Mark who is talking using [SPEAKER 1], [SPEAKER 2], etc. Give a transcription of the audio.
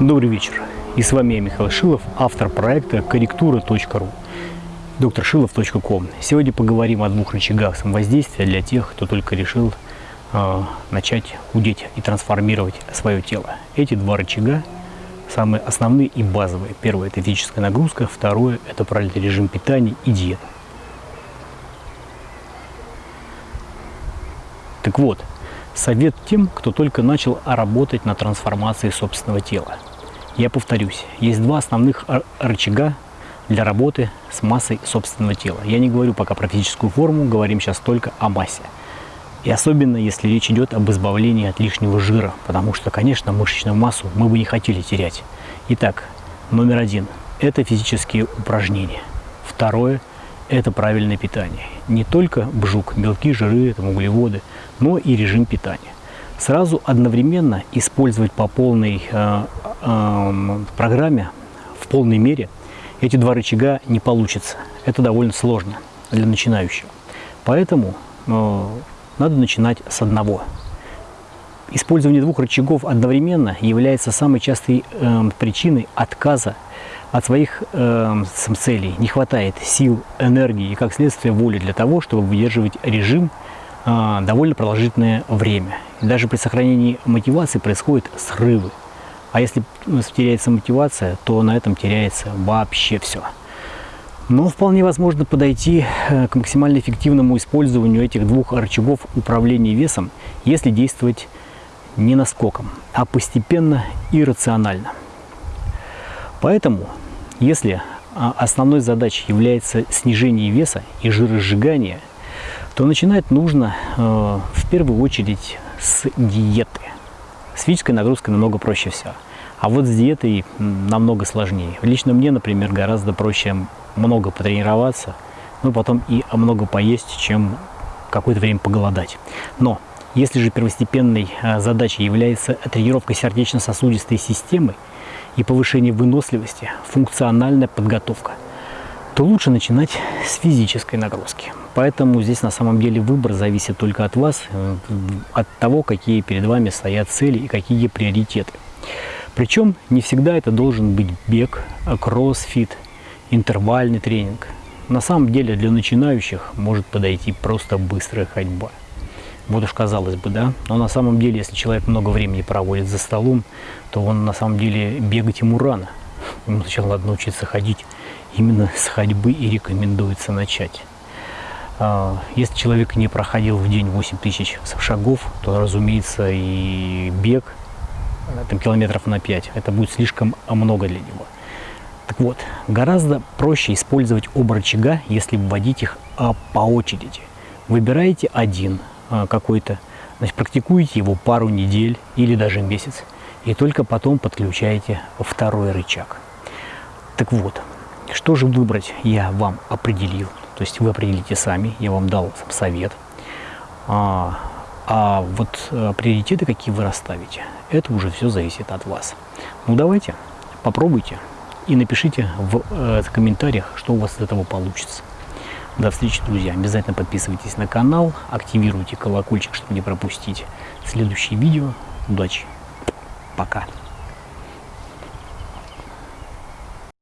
[SPEAKER 1] Добрый вечер. И с вами я, Михаил Шилов, автор проекта корректура.ру, докторшилов.ком. Сегодня поговорим о двух рычагах самовоздействия для тех, кто только решил э, начать худеть и трансформировать свое тело. Эти два рычага самые основные и базовые. Первое – это физическая нагрузка, второе – это правильный режим питания и диета. Так вот, совет тем, кто только начал работать на трансформации собственного тела. Я повторюсь, есть два основных рычага для работы с массой собственного тела. Я не говорю пока про физическую форму, говорим сейчас только о массе. И особенно, если речь идет об избавлении от лишнего жира, потому что, конечно, мышечную массу мы бы не хотели терять. Итак, номер один – это физические упражнения. Второе – это правильное питание. Не только бжук, белки, жиры, там, углеводы, но и режим питания. Сразу одновременно использовать по полной э, э, программе, в полной мере, эти два рычага не получится. Это довольно сложно для начинающего. Поэтому э, надо начинать с одного. Использование двух рычагов одновременно является самой частой э, причиной отказа от своих э, целей. Не хватает сил, энергии и, как следствие, воли для того, чтобы выдерживать режим довольно продолжительное время. И даже при сохранении мотивации происходят срывы. А если теряется мотивация, то на этом теряется вообще все. Но вполне возможно подойти э, к максимально эффективному использованию этих двух рычагов управления весом, если действовать не наскоком, а постепенно и рационально. Поэтому, если а, основной задачей является снижение веса и жиросжигание, то начинать нужно э, в первую очередь с диеты. С физической нагрузкой намного проще все. А вот с диетой намного сложнее. Лично мне, например, гораздо проще много потренироваться, ну потом и много поесть, чем какое-то время поголодать. Но если же первостепенной а, задачей является тренировка сердечно-сосудистой системы и повышение выносливости, функциональная подготовка, то лучше начинать с физической нагрузки. Поэтому здесь на самом деле выбор зависит только от вас, э, от того, какие перед вами стоят цели и какие приоритеты. Причем не всегда это должен быть бег, кроссфит, интервальный тренинг. На самом деле для начинающих может подойти просто быстрая ходьба. Вот уж казалось бы, да, но на самом деле, если человек много времени проводит за столом, то он на самом деле бегать ему рано. Ему сначала надо научиться ходить. Именно с ходьбы и рекомендуется начать. А, если человек не проходил в день 8 тысяч шагов, то, разумеется, и бег там, километров на 5, это будет слишком много для него. Так вот, гораздо проще использовать оба рычага, если вводить их а, по очереди. Выбираете один а, какой-то, значит, практикуете его пару недель или даже месяц, и только потом подключаете второй рычаг. Так вот, что же выбрать, я вам определил. То есть вы определите сами, я вам дал совет. А, а вот а, приоритеты, какие вы расставите, это уже все зависит от вас. Ну давайте, попробуйте и напишите в э, комментариях, что у вас из этого получится. До встречи, друзья. Обязательно подписывайтесь на канал, активируйте колокольчик, чтобы не пропустить следующие видео. Удачи. Пока.